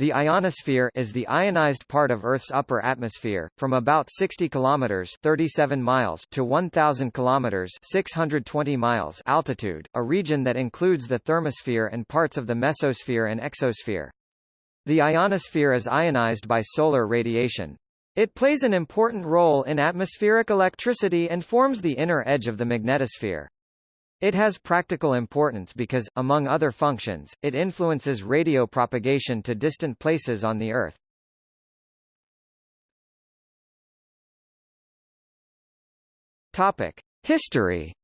The ionosphere is the ionized part of Earth's upper atmosphere, from about 60 kilometers (37 miles) to 1000 kilometers (620 miles) altitude, a region that includes the thermosphere and parts of the mesosphere and exosphere. The ionosphere is ionized by solar radiation. It plays an important role in atmospheric electricity and forms the inner edge of the magnetosphere. It has practical importance because, among other functions, it influences radio propagation to distant places on the Earth. Topic: History.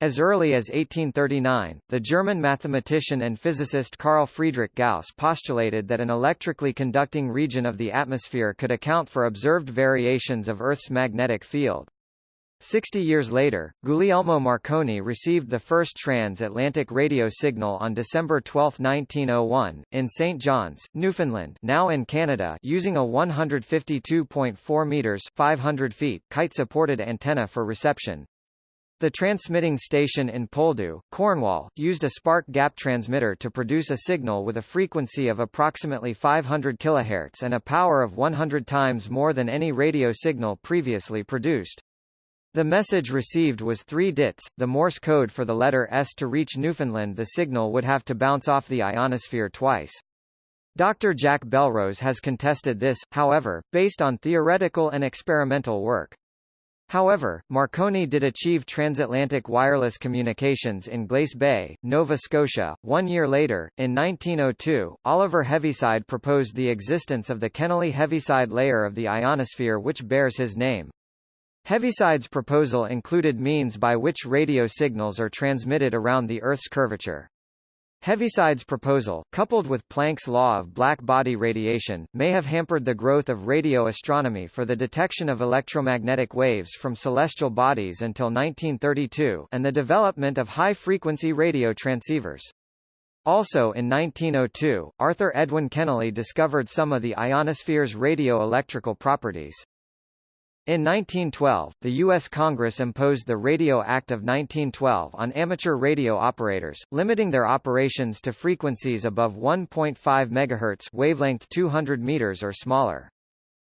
As early as 1839, the German mathematician and physicist Carl Friedrich Gauss postulated that an electrically conducting region of the atmosphere could account for observed variations of Earth's magnetic field. Sixty years later, Guglielmo Marconi received the first transatlantic radio signal on December 12, 1901, in St. John's, Newfoundland now in Canada using a 152.4 metres 500 feet kite-supported antenna for reception. The transmitting station in Poldhu, Cornwall, used a spark gap transmitter to produce a signal with a frequency of approximately 500 kHz and a power of 100 times more than any radio signal previously produced. The message received was 3 dits, the Morse code for the letter S. To reach Newfoundland the signal would have to bounce off the ionosphere twice. Dr. Jack Belrose has contested this, however, based on theoretical and experimental work. However, Marconi did achieve transatlantic wireless communications in Glace Bay, Nova Scotia. One year later, in 1902, Oliver Heaviside proposed the existence of the Kennelly-Heaviside layer of the ionosphere which bears his name. Heaviside's proposal included means by which radio signals are transmitted around the Earth's curvature. Heaviside's proposal, coupled with Planck's law of black body radiation, may have hampered the growth of radio astronomy for the detection of electromagnetic waves from celestial bodies until 1932 and the development of high-frequency radio transceivers. Also in 1902, Arthur Edwin Kennelly discovered some of the ionosphere's radio-electrical properties. In 1912, the U.S. Congress imposed the Radio Act of 1912 on amateur radio operators, limiting their operations to frequencies above 1.5 MHz wavelength 200 meters or smaller.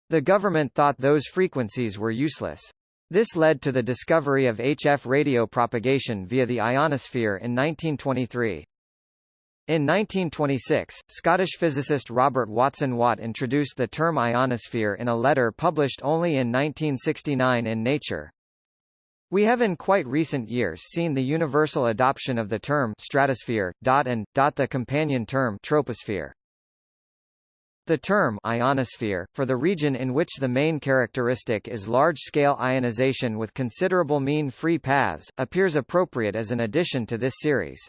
The government thought those frequencies were useless. This led to the discovery of HF radio propagation via the ionosphere in 1923. In 1926, Scottish physicist Robert Watson Watt introduced the term ionosphere in a letter published only in 1969 in Nature. We have in quite recent years seen the universal adoption of the term stratosphere, dot and, dot the companion term troposphere. The term ionosphere, for the region in which the main characteristic is large-scale ionization with considerable mean free paths, appears appropriate as an addition to this series.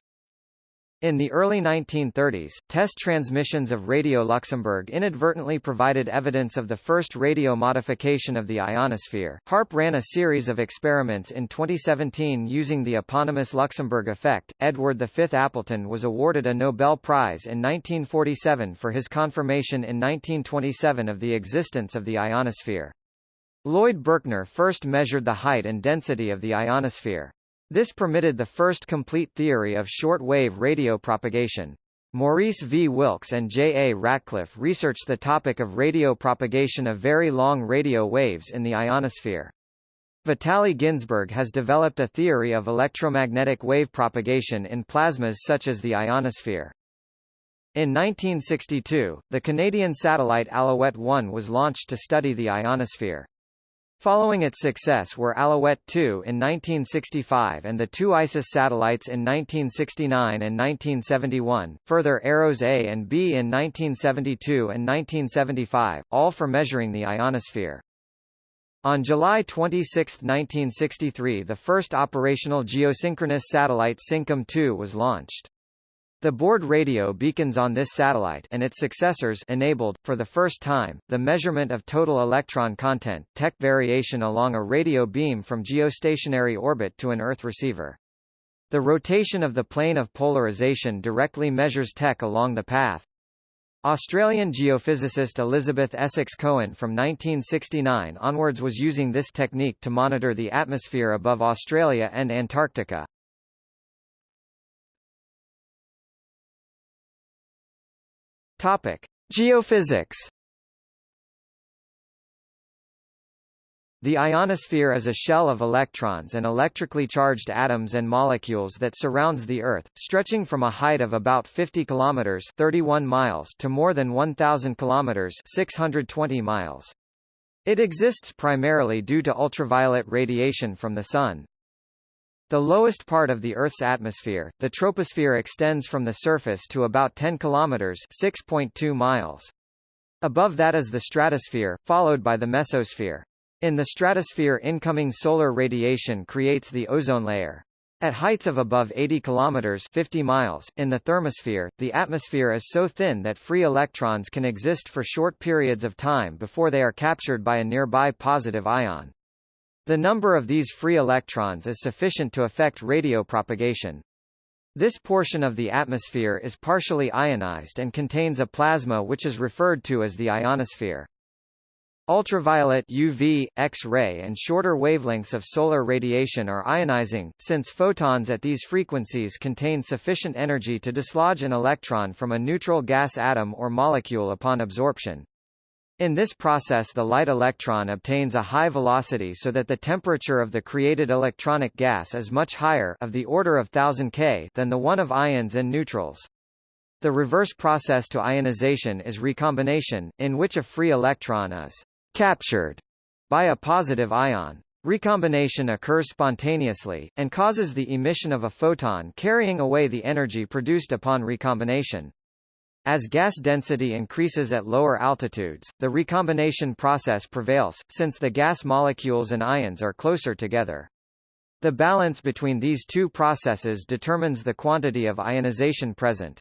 In the early 1930s, test transmissions of Radio Luxembourg inadvertently provided evidence of the first radio modification of the ionosphere. HAARP ran a series of experiments in 2017 using the eponymous Luxembourg effect. Edward V. Appleton was awarded a Nobel Prize in 1947 for his confirmation in 1927 of the existence of the ionosphere. Lloyd Berkner first measured the height and density of the ionosphere. This permitted the first complete theory of short-wave radio propagation. Maurice V. Wilkes and J. A. Ratcliffe researched the topic of radio propagation of very long radio waves in the ionosphere. Vitaly Ginzburg has developed a theory of electromagnetic wave propagation in plasmas such as the ionosphere. In 1962, the Canadian satellite Alouette 1 was launched to study the ionosphere. Following its success were Alouette 2 in 1965 and the two ISIS satellites in 1969 and 1971, further AEROS A and B in 1972 and 1975, all for measuring the ionosphere. On July 26, 1963 the first operational geosynchronous satellite Syncom 2 was launched. The board radio beacons on this satellite and its successors enabled, for the first time, the measurement of total electron content TEC variation along a radio beam from geostationary orbit to an Earth receiver. The rotation of the plane of polarization directly measures TEC along the path. Australian geophysicist Elizabeth Essex Cohen from 1969 onwards was using this technique to monitor the atmosphere above Australia and Antarctica. Topic: Geophysics. The ionosphere is a shell of electrons and electrically charged atoms and molecules that surrounds the Earth, stretching from a height of about 50 kilometers (31 miles) to more than 1000 kilometers (620 miles). It exists primarily due to ultraviolet radiation from the sun. The lowest part of the Earth's atmosphere, the troposphere extends from the surface to about 10 kilometers (6.2 miles). Above that is the stratosphere, followed by the mesosphere. In the stratosphere incoming solar radiation creates the ozone layer. At heights of above 80 kilometers 50 miles in the thermosphere, the atmosphere is so thin that free electrons can exist for short periods of time before they are captured by a nearby positive ion. The number of these free electrons is sufficient to affect radio propagation. This portion of the atmosphere is partially ionized and contains a plasma which is referred to as the ionosphere. Ultraviolet UV, X-ray and shorter wavelengths of solar radiation are ionizing, since photons at these frequencies contain sufficient energy to dislodge an electron from a neutral gas atom or molecule upon absorption. In this process the light electron obtains a high velocity so that the temperature of the created electronic gas is much higher of the order of 1000 K than the one of ions and neutrals. The reverse process to ionization is recombination, in which a free electron is captured by a positive ion. Recombination occurs spontaneously, and causes the emission of a photon carrying away the energy produced upon recombination. As gas density increases at lower altitudes, the recombination process prevails, since the gas molecules and ions are closer together. The balance between these two processes determines the quantity of ionization present.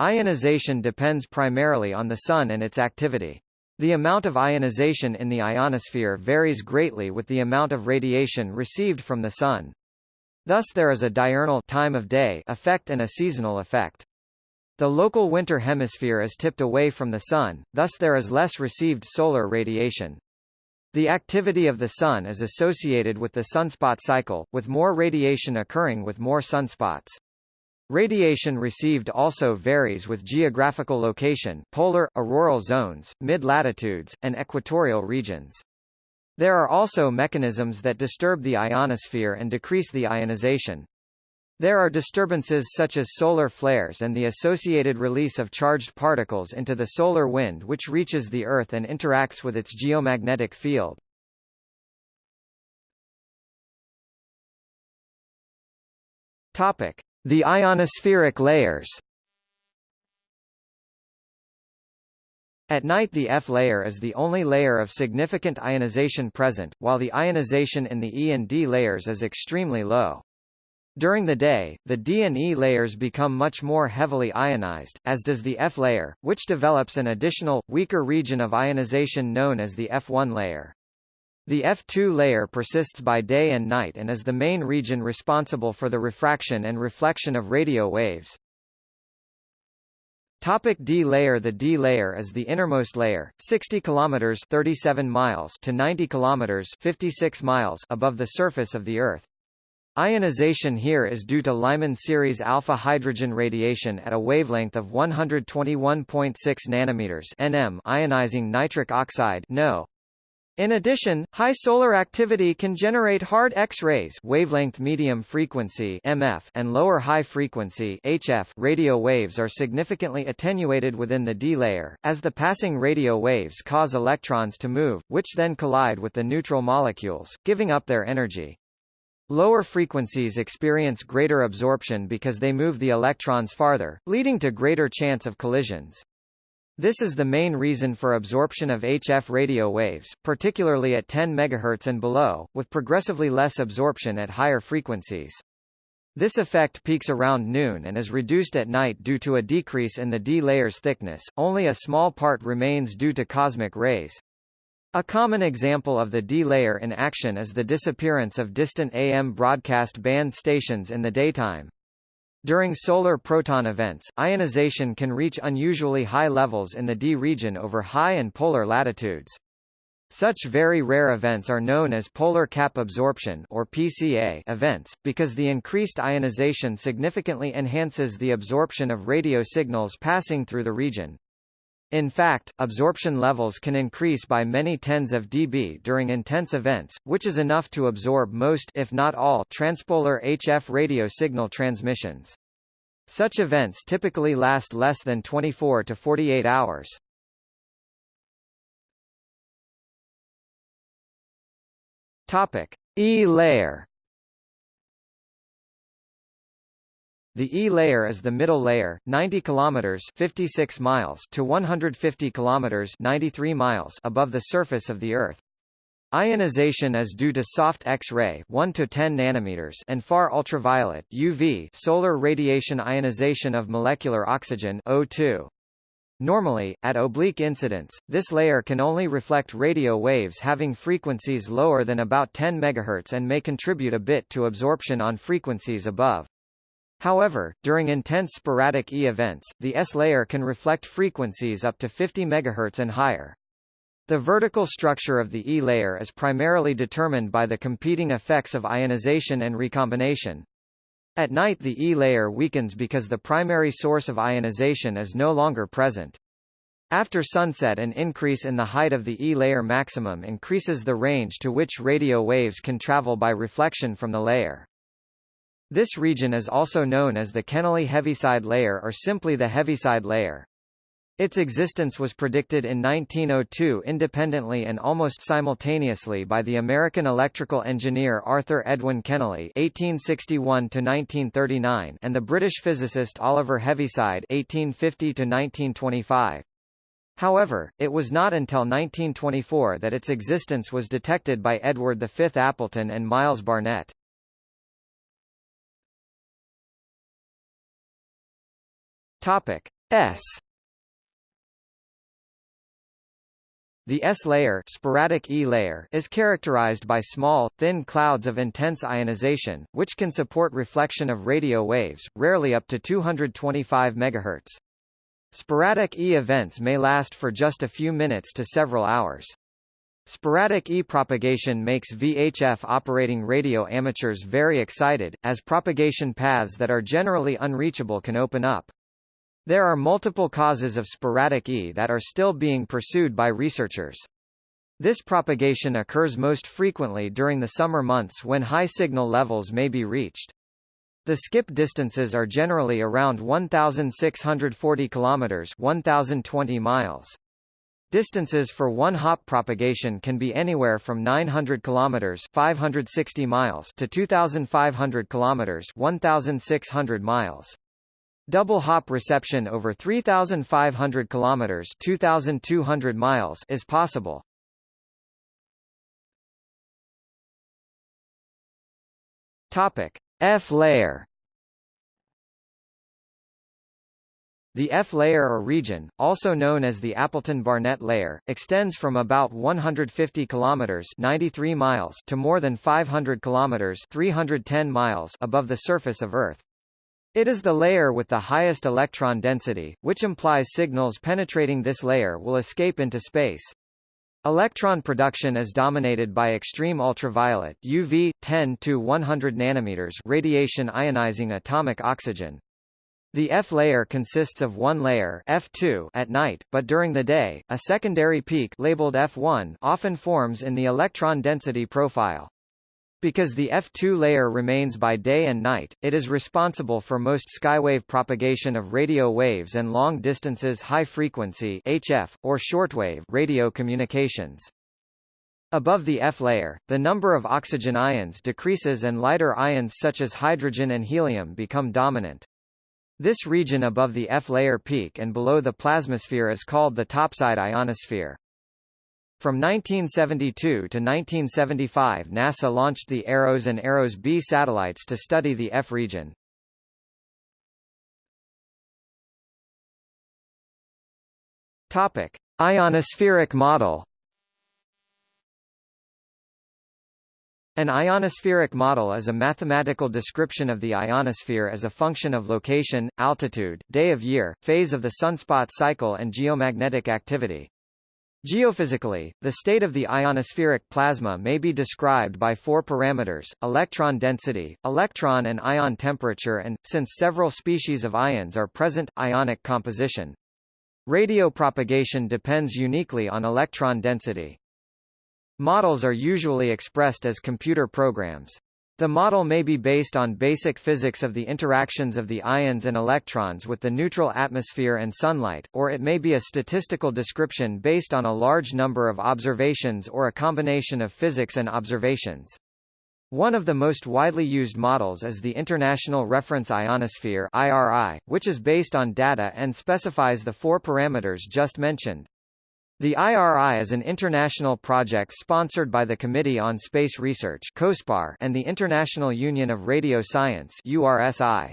Ionization depends primarily on the Sun and its activity. The amount of ionization in the ionosphere varies greatly with the amount of radiation received from the Sun. Thus there is a diurnal time of day effect and a seasonal effect. The local winter hemisphere is tipped away from the Sun, thus there is less received solar radiation. The activity of the Sun is associated with the sunspot cycle, with more radiation occurring with more sunspots. Radiation received also varies with geographical location polar, auroral zones, mid-latitudes, and equatorial regions. There are also mechanisms that disturb the ionosphere and decrease the ionization. There are disturbances such as solar flares and the associated release of charged particles into the solar wind which reaches the Earth and interacts with its geomagnetic field. Topic: the ionospheric layers At night the F layer is the only layer of significant ionization present, while the ionization in the E and D layers is extremely low. During the day, the D and E layers become much more heavily ionized, as does the F layer, which develops an additional, weaker region of ionization known as the F1 layer. The F2 layer persists by day and night and is the main region responsible for the refraction and reflection of radio waves. Topic D layer The D layer is the innermost layer, 60 kilometers 37 miles to 90 kilometers 56 miles above the surface of the Earth. Ionization here is due to Lyman series alpha hydrogen radiation at a wavelength of 121.6 nanometers (nm) ionizing nitric oxide (NO) in addition, high solar activity can generate hard X-rays wavelength medium frequency MF and lower high frequency HF radio waves are significantly attenuated within the D layer, as the passing radio waves cause electrons to move, which then collide with the neutral molecules, giving up their energy. Lower frequencies experience greater absorption because they move the electrons farther, leading to greater chance of collisions. This is the main reason for absorption of HF radio waves, particularly at 10 MHz and below, with progressively less absorption at higher frequencies. This effect peaks around noon and is reduced at night due to a decrease in the D layer's thickness, only a small part remains due to cosmic rays. A common example of the D layer in action is the disappearance of distant AM broadcast band stations in the daytime. During solar proton events, ionization can reach unusually high levels in the D region over high and polar latitudes. Such very rare events are known as polar cap absorption or PCA events, because the increased ionization significantly enhances the absorption of radio signals passing through the region. In fact, absorption levels can increase by many tens of dB during intense events, which is enough to absorb most if not all transpolar HF radio signal transmissions. Such events typically last less than 24 to 48 hours. Topic: E-layer. The E layer is the middle layer, 90 kilometers (56 miles) to 150 kilometers (93 miles) above the surface of the Earth. Ionization is due to soft X-ray 1 to 10 nanometers and far ultraviolet UV solar radiation ionization of molecular oxygen O2. Normally, at oblique incidence, this layer can only reflect radio waves having frequencies lower than about 10 MHz and may contribute a bit to absorption on frequencies above. However, during intense sporadic E events, the S layer can reflect frequencies up to 50 MHz and higher. The vertical structure of the E layer is primarily determined by the competing effects of ionization and recombination, at night the E layer weakens because the primary source of ionization is no longer present. After sunset an increase in the height of the E layer maximum increases the range to which radio waves can travel by reflection from the layer. This region is also known as the Kennelly Heaviside layer or simply the Heaviside layer. Its existence was predicted in 1902 independently and almost simultaneously by the American electrical engineer Arthur Edwin Kennelly (1861–1939) and the British physicist Oliver Heaviside (1850–1925). However, it was not until 1924 that its existence was detected by Edward V. Appleton and Miles Barnett. Topic S The S layer, sporadic E layer is characterized by small, thin clouds of intense ionization, which can support reflection of radio waves, rarely up to 225 MHz. Sporadic E events may last for just a few minutes to several hours. Sporadic E propagation makes VHF operating radio amateurs very excited, as propagation paths that are generally unreachable can open up. There are multiple causes of sporadic E that are still being pursued by researchers. This propagation occurs most frequently during the summer months when high signal levels may be reached. The skip distances are generally around 1640 kilometers, 1020 miles. Distances for one hop propagation can be anywhere from 900 kilometers, 560 miles to 2500 kilometers, 1600 miles. Double hop reception over 3,500 kilometers (2,200 miles) is possible. Topic: F layer. The F layer or region, also known as the Appleton-Barnett layer, extends from about 150 kilometers (93 miles) to more than 500 kilometers (310 miles) above the surface of Earth. It is the layer with the highest electron density, which implies signals penetrating this layer will escape into space. Electron production is dominated by extreme ultraviolet UV 10 to 100 nanometers radiation ionizing atomic oxygen. The F layer consists of one layer F2 at night, but during the day, a secondary peak labeled F1 often forms in the electron density profile. Because the F2 layer remains by day and night, it is responsible for most skywave propagation of radio waves and long distances high frequency HF, or shortwave radio communications. Above the F layer, the number of oxygen ions decreases and lighter ions such as hydrogen and helium become dominant. This region above the F layer peak and below the plasmasphere is called the topside ionosphere. From 1972 to 1975 NASA launched the AEROS and AEROS-B satellites to study the F region. Topic: Ionospheric model. An ionospheric model is a mathematical description of the ionosphere as a function of location, altitude, day of year, phase of the sunspot cycle and geomagnetic activity. Geophysically, the state of the ionospheric plasma may be described by four parameters, electron density, electron and ion temperature and, since several species of ions are present, ionic composition. Radio propagation depends uniquely on electron density. Models are usually expressed as computer programs. The model may be based on basic physics of the interactions of the ions and electrons with the neutral atmosphere and sunlight, or it may be a statistical description based on a large number of observations or a combination of physics and observations. One of the most widely used models is the International Reference Ionosphere IRI, which is based on data and specifies the four parameters just mentioned. The IRI is an international project sponsored by the Committee on Space Research and the International Union of Radio Science URSI.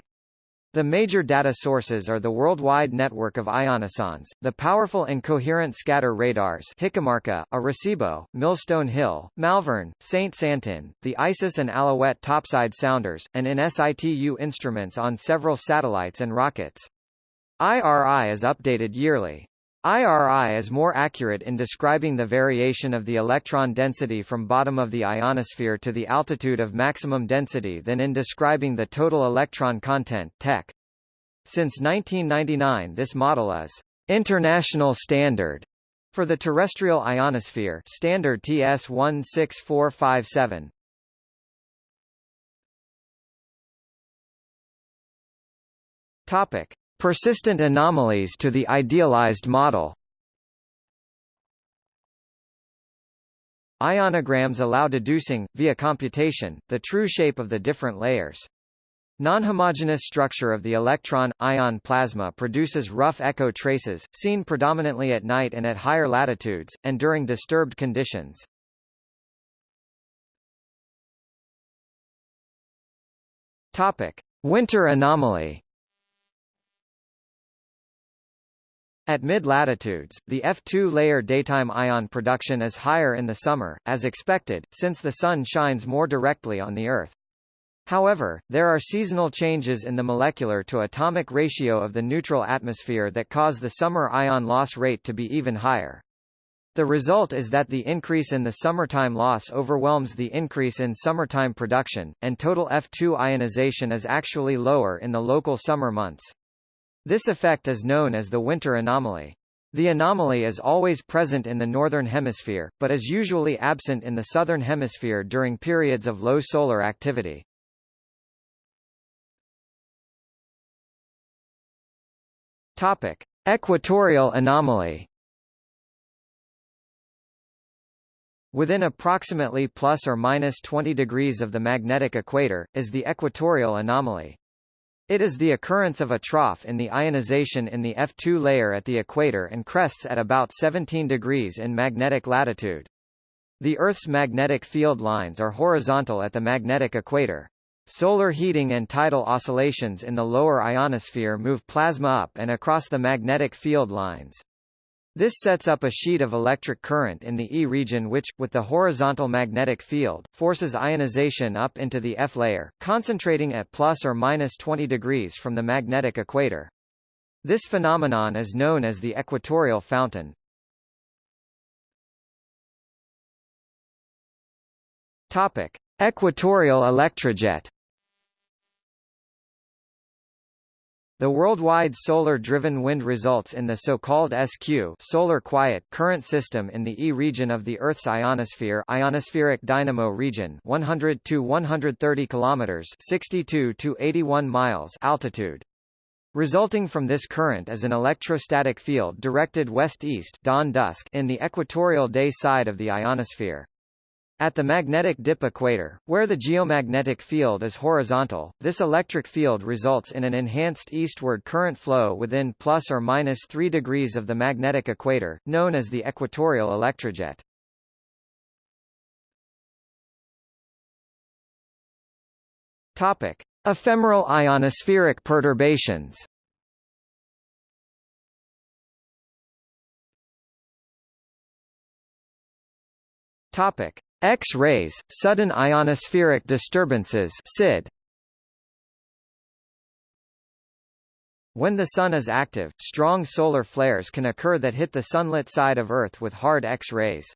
The major data sources are the worldwide network of ionosondes, the powerful and coherent scatter radars Jicamarca, Arecibo, Millstone Hill, Malvern, St. Santin, the ISIS and Alouette topside sounders, and in situ instruments on several satellites and rockets. IRI is updated yearly. IRI is more accurate in describing the variation of the electron density from bottom of the ionosphere to the altitude of maximum density than in describing the total electron content TEC. Since 1999 this model is international standard for the terrestrial ionosphere standard TS 16457. Topic: Persistent anomalies to the idealized model Ionograms allow deducing, via computation, the true shape of the different layers. Non-homogeneous structure of the electron-ion plasma produces rough echo traces, seen predominantly at night and at higher latitudes, and during disturbed conditions. Topic. Winter anomaly At mid-latitudes, the F2-layer daytime ion production is higher in the summer, as expected, since the Sun shines more directly on the Earth. However, there are seasonal changes in the molecular to atomic ratio of the neutral atmosphere that cause the summer ion loss rate to be even higher. The result is that the increase in the summertime loss overwhelms the increase in summertime production, and total F2 ionization is actually lower in the local summer months. This effect is known as the winter anomaly. The anomaly is always present in the northern hemisphere, but is usually absent in the southern hemisphere during periods of low solar activity. Topic: Equatorial anomaly. Within approximately plus or minus 20 degrees of the magnetic equator, is the equatorial anomaly. It is the occurrence of a trough in the ionization in the F2 layer at the equator and crests at about 17 degrees in magnetic latitude. The Earth's magnetic field lines are horizontal at the magnetic equator. Solar heating and tidal oscillations in the lower ionosphere move plasma up and across the magnetic field lines. This sets up a sheet of electric current in the E region which, with the horizontal magnetic field, forces ionization up into the F layer, concentrating at plus or minus 20 degrees from the magnetic equator. This phenomenon is known as the equatorial fountain. Topic: Equatorial electrojet The worldwide solar-driven wind results in the so-called SQ solar quiet current system in the E region of the Earth's ionosphere ionospheric dynamo region 100 to 130 kilometers 62 to 81 miles altitude. Resulting from this current is an electrostatic field directed west-east dawn dusk in the equatorial day side of the ionosphere. At the magnetic dip equator, where the geomagnetic field is horizontal, this electric field results in an enhanced eastward current flow within plus or minus 3 degrees of the magnetic equator, known as the equatorial electrojet. Topic: Ephemeral ionospheric perturbations. Topic: X-rays, sudden ionospheric disturbances SID. When the Sun is active, strong solar flares can occur that hit the sunlit side of Earth with hard X-rays.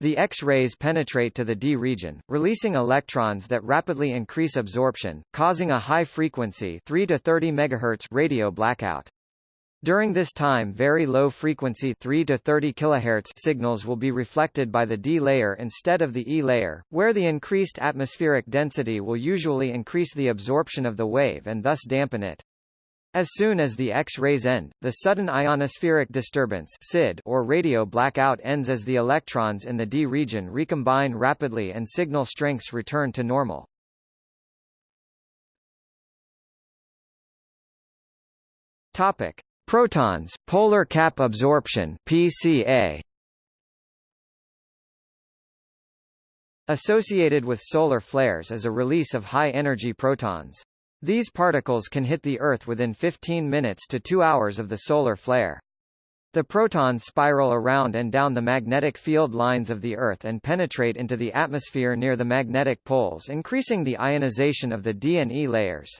The X-rays penetrate to the D region, releasing electrons that rapidly increase absorption, causing a high-frequency 3 to 30 MHz radio blackout. During this time very low frequency 3 to 30 kHz signals will be reflected by the D layer instead of the E layer, where the increased atmospheric density will usually increase the absorption of the wave and thus dampen it. As soon as the X-rays end, the sudden ionospheric disturbance SID or radio blackout ends as the electrons in the D region recombine rapidly and signal strengths return to normal. Topic: Protons, polar cap absorption (PCA). Associated with solar flares is a release of high-energy protons. These particles can hit the Earth within 15 minutes to 2 hours of the solar flare. The protons spiral around and down the magnetic field lines of the Earth and penetrate into the atmosphere near the magnetic poles increasing the ionization of the D and E layers.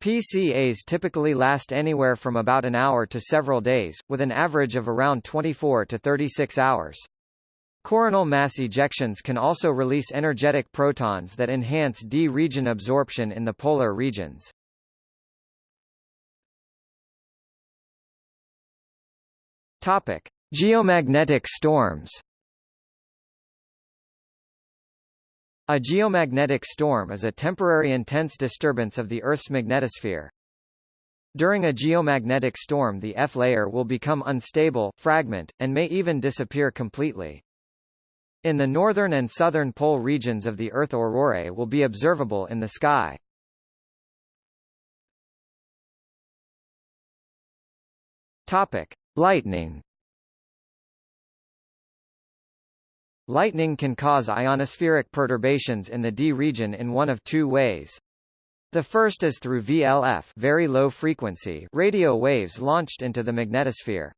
PCAs typically last anywhere from about an hour to several days, with an average of around 24 to 36 hours. Coronal mass ejections can also release energetic protons that enhance D-region absorption in the polar regions. Topic: Geomagnetic storms. A geomagnetic storm is a temporary intense disturbance of the Earth's magnetosphere. During a geomagnetic storm the F layer will become unstable, fragment, and may even disappear completely. In the northern and southern pole regions of the Earth aurorae will be observable in the sky. Topic: Lightning. Lightning can cause ionospheric perturbations in the D region in one of two ways. The first is through VLF very low frequency radio waves launched into the magnetosphere.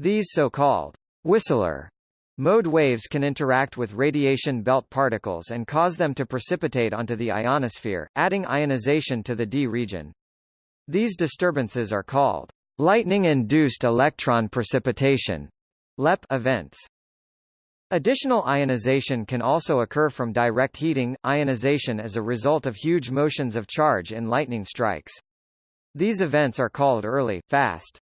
These so-called whistler Mode waves can interact with radiation belt particles and cause them to precipitate onto the ionosphere, adding ionization to the D region. These disturbances are called lightning-induced electron precipitation LEP events. Additional ionization can also occur from direct heating, ionization as a result of huge motions of charge in lightning strikes. These events are called early, fast,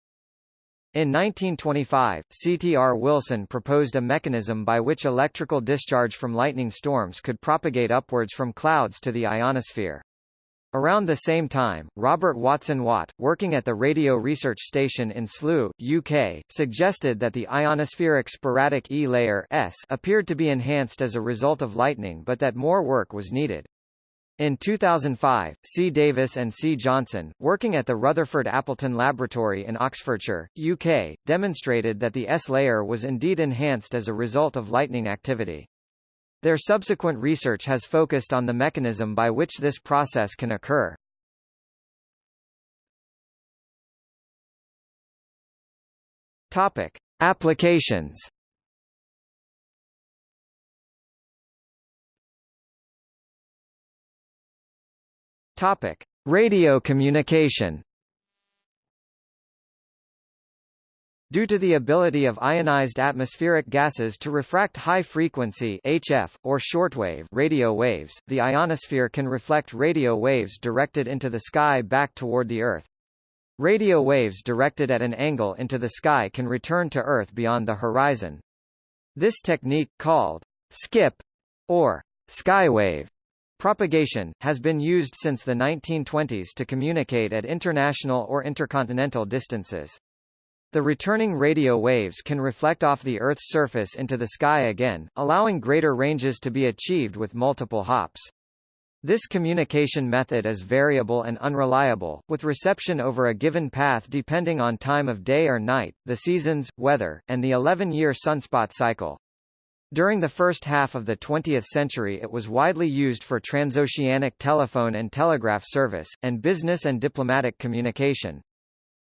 in 1925, C.T.R. Wilson proposed a mechanism by which electrical discharge from lightning storms could propagate upwards from clouds to the ionosphere. Around the same time, Robert Watson Watt, working at the Radio Research Station in Slough, UK, suggested that the ionospheric sporadic E layer S appeared to be enhanced as a result of lightning but that more work was needed. In 2005, C. Davis and C. Johnson, working at the Rutherford Appleton Laboratory in Oxfordshire, UK, demonstrated that the S layer was indeed enhanced as a result of lightning activity. Their subsequent research has focused on the mechanism by which this process can occur. Topic: Applications Topic: Radio communication. Due to the ability of ionized atmospheric gases to refract high-frequency HF, or shortwave radio waves, the ionosphere can reflect radio waves directed into the sky back toward the Earth. Radio waves directed at an angle into the sky can return to Earth beyond the horizon. This technique, called skip or skywave, Propagation, has been used since the 1920s to communicate at international or intercontinental distances. The returning radio waves can reflect off the Earth's surface into the sky again, allowing greater ranges to be achieved with multiple hops. This communication method is variable and unreliable, with reception over a given path depending on time of day or night, the seasons, weather, and the 11-year sunspot cycle. During the first half of the 20th century it was widely used for transoceanic telephone and telegraph service, and business and diplomatic communication.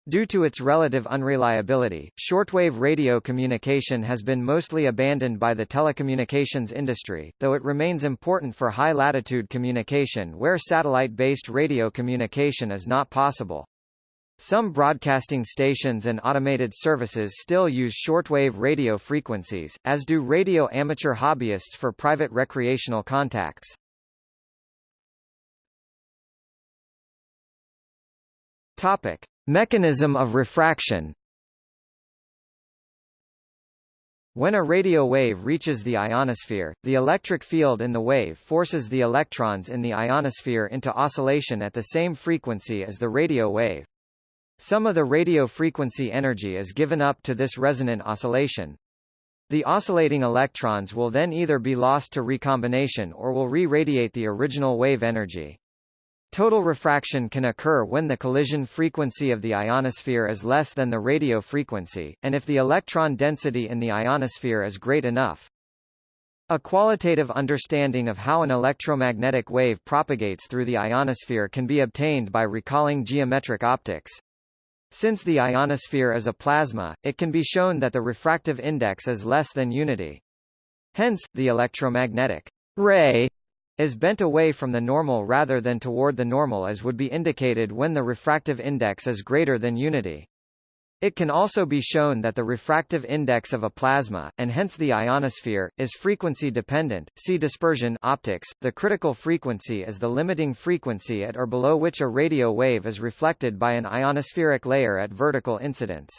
Due to its relative unreliability, shortwave radio communication has been mostly abandoned by the telecommunications industry, though it remains important for high-latitude communication where satellite-based radio communication is not possible. Some broadcasting stations and automated services still use shortwave radio frequencies, as do radio amateur hobbyists for private recreational contacts. Topic: Mechanism of refraction. When a radio wave reaches the ionosphere, the electric field in the wave forces the electrons in the ionosphere into oscillation at the same frequency as the radio wave. Some of the radio frequency energy is given up to this resonant oscillation. The oscillating electrons will then either be lost to recombination or will re-radiate the original wave energy. Total refraction can occur when the collision frequency of the ionosphere is less than the radio frequency, and if the electron density in the ionosphere is great enough. A qualitative understanding of how an electromagnetic wave propagates through the ionosphere can be obtained by recalling geometric optics. Since the ionosphere is a plasma, it can be shown that the refractive index is less than unity. Hence, the electromagnetic ray is bent away from the normal rather than toward the normal as would be indicated when the refractive index is greater than unity. It can also be shown that the refractive index of a plasma, and hence the ionosphere, is frequency dependent. See dispersion optics. The critical frequency is the limiting frequency at or below which a radio wave is reflected by an ionospheric layer at vertical incidence.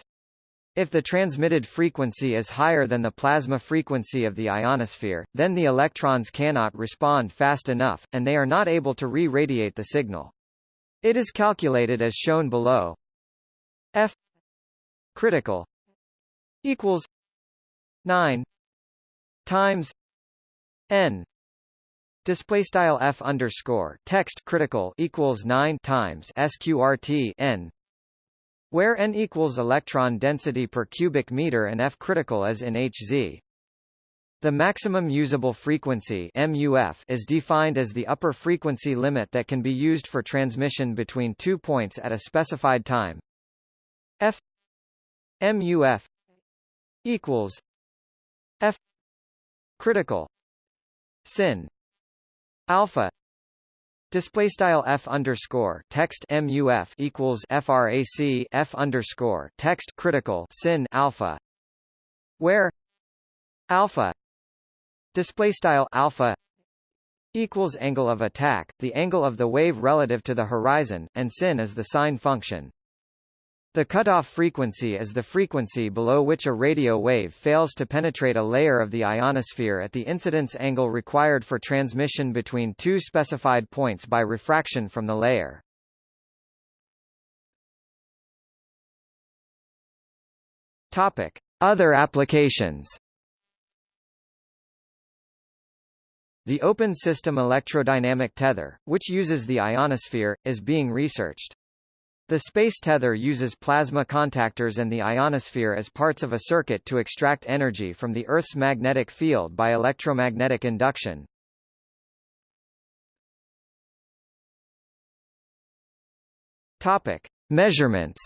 If the transmitted frequency is higher than the plasma frequency of the ionosphere, then the electrons cannot respond fast enough, and they are not able to re-radiate the signal. It is calculated as shown below. F critical equals 9 times n display style f underscore text critical equals 9 times sqrt n where n equals electron density per cubic meter and f critical as in hz the maximum usable frequency MUF is defined as the upper frequency limit that can be used for transmission between two points at a specified time. F MUF equals F critical sin alpha display style f underscore text muf equals frac f underscore text critical sin alpha. Where? Alpha. Display style alpha equals angle of attack the angle of the wave relative to the horizon and sin is the sine function the cutoff frequency is the frequency below which a radio wave fails to penetrate a layer of the ionosphere at the incidence angle required for transmission between two specified points by refraction from the layer. Topic: Other applications. The open system electrodynamic tether, which uses the ionosphere, is being researched. The space tether uses plasma contactors and the ionosphere as parts of a circuit to extract energy from the Earth's magnetic field by electromagnetic induction. Topic: Measurements.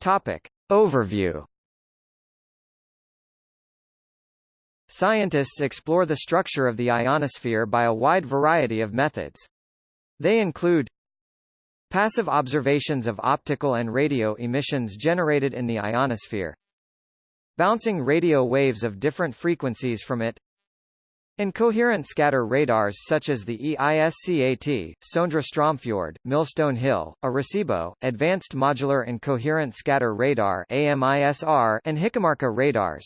Topic: Overview. Scientists explore the structure of the ionosphere by a wide variety of methods. They include passive observations of optical and radio emissions generated in the ionosphere, bouncing radio waves of different frequencies from it, Incoherent scatter radars such as the EISCAT, Sondre Stromfjord, Millstone Hill, Arecibo, Advanced Modular Incoherent Scatter Radar AMISR, and Jicamarca radars.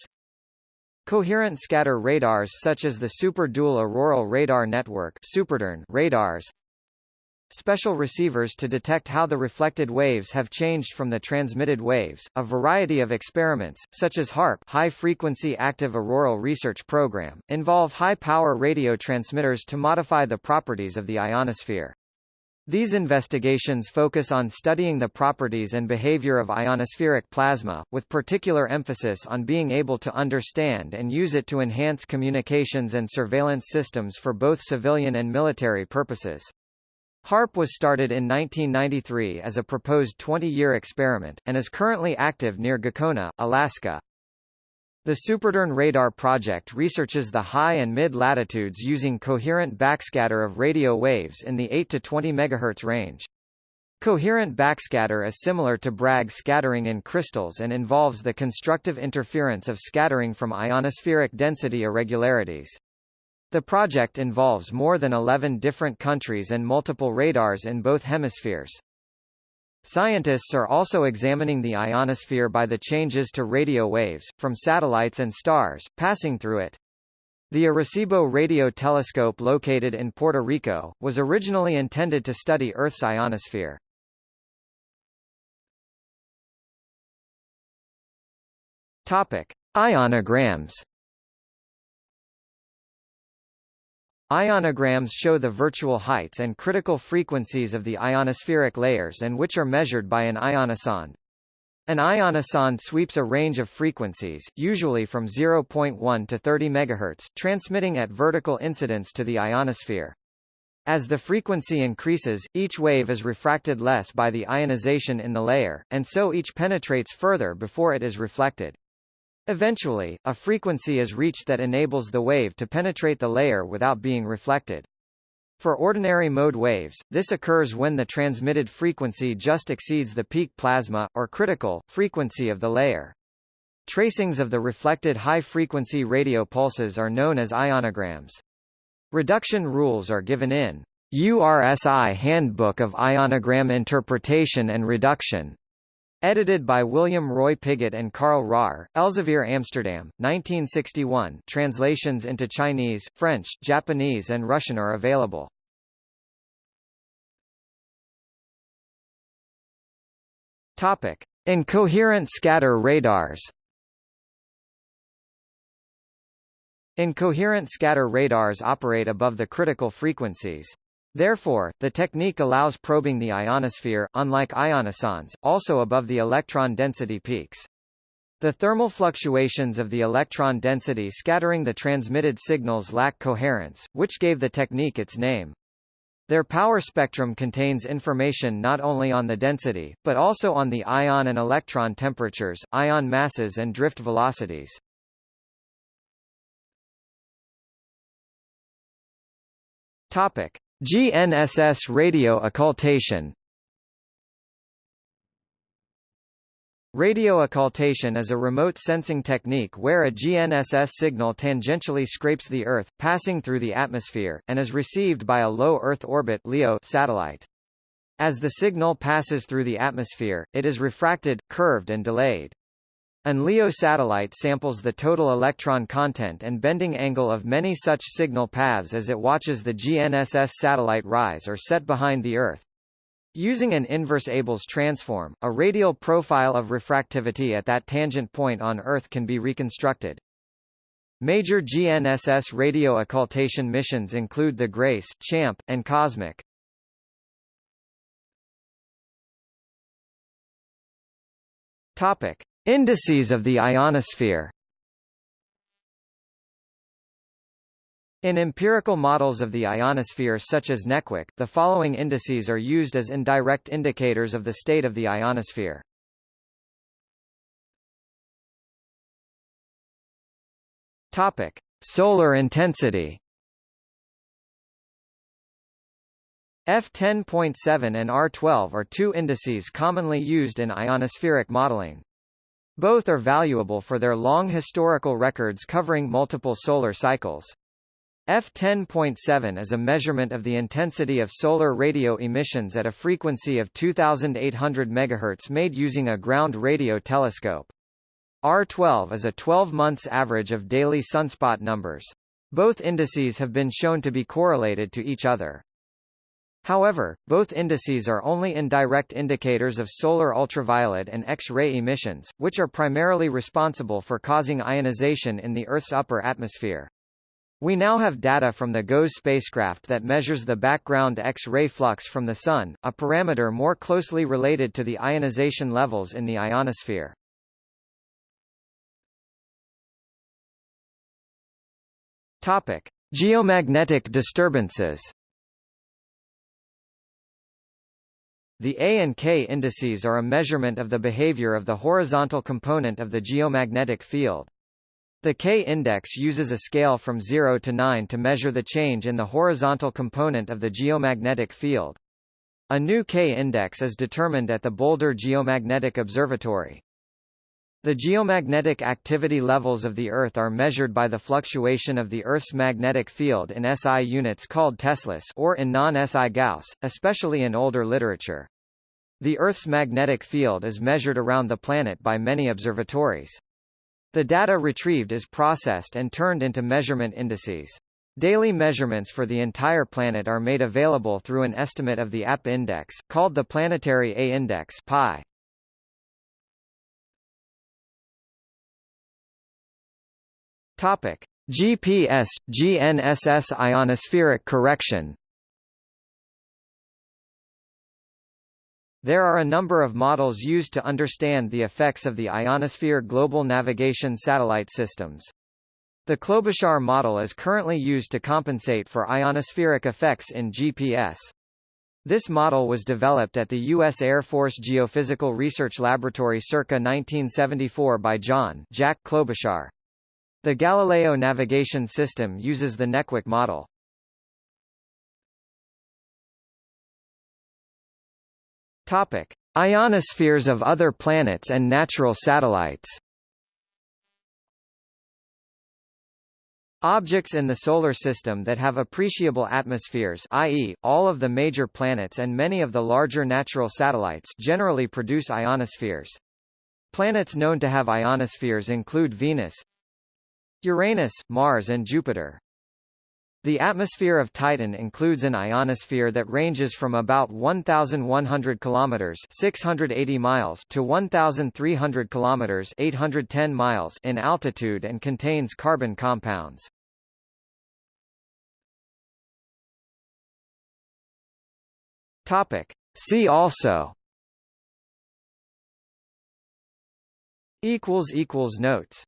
Coherent scatter radars such as the Super Dual Auroral Radar Network radars Special receivers to detect how the reflected waves have changed from the transmitted waves. A variety of experiments, such as HAARP High Frequency Active Auroral Research Program, involve high-power radio transmitters to modify the properties of the ionosphere. These investigations focus on studying the properties and behavior of ionospheric plasma, with particular emphasis on being able to understand and use it to enhance communications and surveillance systems for both civilian and military purposes. HAARP was started in 1993 as a proposed 20-year experiment, and is currently active near Gakona, Alaska. The SuperDARN radar project researches the high and mid latitudes using coherent backscatter of radio waves in the 8 to 20 MHz range. Coherent backscatter is similar to Bragg scattering in crystals and involves the constructive interference of scattering from ionospheric density irregularities. The project involves more than 11 different countries and multiple radars in both hemispheres. Scientists are also examining the ionosphere by the changes to radio waves, from satellites and stars, passing through it. The Arecibo radio telescope located in Puerto Rico, was originally intended to study Earth's ionosphere. Topic. Ionograms Ionograms show the virtual heights and critical frequencies of the ionospheric layers and which are measured by an ionosonde. An ionosonde sweeps a range of frequencies, usually from 0.1 to 30 MHz, transmitting at vertical incidence to the ionosphere. As the frequency increases, each wave is refracted less by the ionization in the layer, and so each penetrates further before it is reflected. Eventually, a frequency is reached that enables the wave to penetrate the layer without being reflected. For ordinary mode waves, this occurs when the transmitted frequency just exceeds the peak plasma, or critical, frequency of the layer. Tracings of the reflected high-frequency radio pulses are known as ionograms. Reduction rules are given in URSI Handbook of Ionogram Interpretation and Reduction, Edited by William Roy Piggott and Karl Rawer, Elsevier Amsterdam, 1961 translations into Chinese, French, Japanese and Russian are available. Topic. Incoherent scatter radars Incoherent scatter radars operate above the critical frequencies. Therefore, the technique allows probing the ionosphere unlike ionosondes, also above the electron density peaks. The thermal fluctuations of the electron density scattering the transmitted signals lack coherence, which gave the technique its name. Their power spectrum contains information not only on the density, but also on the ion and electron temperatures, ion masses and drift velocities. Topic. GNSS radio occultation Radio occultation is a remote sensing technique where a GNSS signal tangentially scrapes the Earth, passing through the atmosphere, and is received by a low Earth orbit LEO satellite. As the signal passes through the atmosphere, it is refracted, curved and delayed. An LEO satellite samples the total electron content and bending angle of many such signal paths as it watches the GNSS satellite rise or set behind the Earth. Using an inverse Abel's transform, a radial profile of refractivity at that tangent point on Earth can be reconstructed. Major GNSS radio occultation missions include the GRACE, CHAMP, and COSMIC. Topic. Indices of the ionosphere In empirical models of the ionosphere such as NeQuick, the following indices are used as indirect indicators of the state of the ionosphere. Topic: Solar intensity. F10.7 and R12 are two indices commonly used in ionospheric modeling. Both are valuable for their long historical records covering multiple solar cycles. F10.7 is a measurement of the intensity of solar radio emissions at a frequency of 2800 MHz made using a ground radio telescope. R12 is a 12 months average of daily sunspot numbers. Both indices have been shown to be correlated to each other. However, both indices are only indirect indicators of solar ultraviolet and X-ray emissions, which are primarily responsible for causing ionization in the Earth's upper atmosphere. We now have data from the GOES spacecraft that measures the background X-ray flux from the Sun, a parameter more closely related to the ionization levels in the ionosphere. Topic: Geomagnetic disturbances. The A and K indices are a measurement of the behavior of the horizontal component of the geomagnetic field. The K-index uses a scale from 0 to 9 to measure the change in the horizontal component of the geomagnetic field. A new K-index is determined at the Boulder Geomagnetic Observatory. The geomagnetic activity levels of the Earth are measured by the fluctuation of the Earth's magnetic field in SI units called teslas or in non-SI Gauss, especially in older literature. The Earth's magnetic field is measured around the planet by many observatories. The data retrieved is processed and turned into measurement indices. Daily measurements for the entire planet are made available through an estimate of the AP index, called the planetary A index pi. Topic: GPS GNSS ionospheric correction There are a number of models used to understand the effects of the ionosphere global navigation satellite systems. The Klobuchar model is currently used to compensate for ionospheric effects in GPS. This model was developed at the U.S. Air Force Geophysical Research Laboratory circa 1974 by John Jack Klobuchar. The Galileo navigation system uses the NeQuick model. Topic: Ionospheres of other planets and natural satellites. Objects in the Solar System that have appreciable atmospheres i.e., all of the major planets and many of the larger natural satellites generally produce ionospheres. Planets known to have ionospheres include Venus, Uranus, Mars and Jupiter. The atmosphere of Titan includes an ionosphere that ranges from about 1,100 kilometers (680 miles) to 1,300 kilometers (810 miles) in altitude and contains carbon compounds. Topic. See also. Notes.